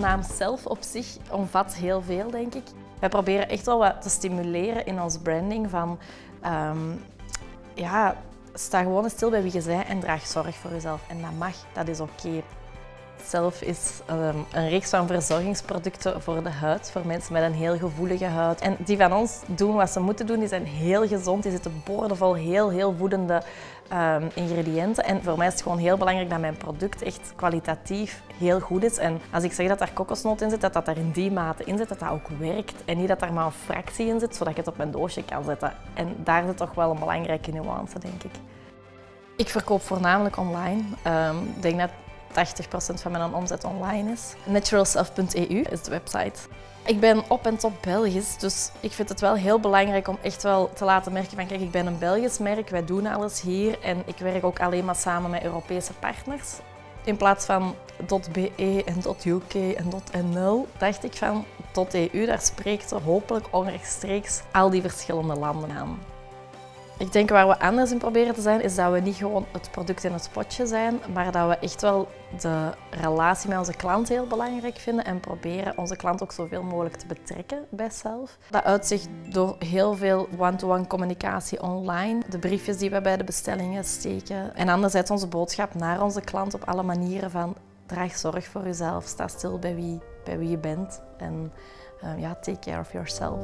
naam zelf op zich omvat heel veel, denk ik. Wij proberen echt wel wat te stimuleren in ons branding van... ehm, ja, sta gewoon stil bij wie je bent en draag zorg voor jezelf. En dat mag, dat is oké. Zelf is ehm, een reeks van verzorgingsproducten voor de huid, voor mensen met een heel gevoelige huid. En die van ons doen wat ze moeten doen, die zijn heel gezond, die zitten boordevol heel, heel voedende ehm, ingrediënten. En voor mij is het gewoon heel belangrijk dat mijn product echt kwalitatief heel goed is. En als ik zeg dat daar kokosnoot in zit, dat dat er in die mate in zit, dat dat ook werkt. En niet dat daar maar een fractie in zit, zodat ik het op mijn doosje kan zetten. En daar zit toch wel een belangrijke nuance, denk ik. Ik verkoop voornamelijk online. Ehm, ik denk dat 80% van mijn omzet online is. Naturalself.eu is de website. Ik ben op en top Belgisch, dus ik vind het wel heel belangrijk om echt wel te laten merken van kijk, ik ben een Belgisch merk, wij doen alles hier en ik werk ook alleen maar samen met Europese partners. In plaats van .be en .uk en .nl dacht ik van .eu, daar spreekt er hopelijk onrechtstreeks al die verschillende landen aan. Ik denk waar we anders in proberen te zijn, is dat we niet gewoon het product in het spotje zijn, maar dat we echt wel de relatie met onze klant heel belangrijk vinden en proberen onze klant ook zoveel mogelijk te betrekken bij zelf. Dat uitzicht door heel veel one-to-one communicatie online, de briefjes die we bij de bestellingen steken en anderzijds onze boodschap naar onze klant op alle manieren van draag zorg voor jezelf, sta stil bij wie, bij wie je bent en uh, ja, take care of yourself.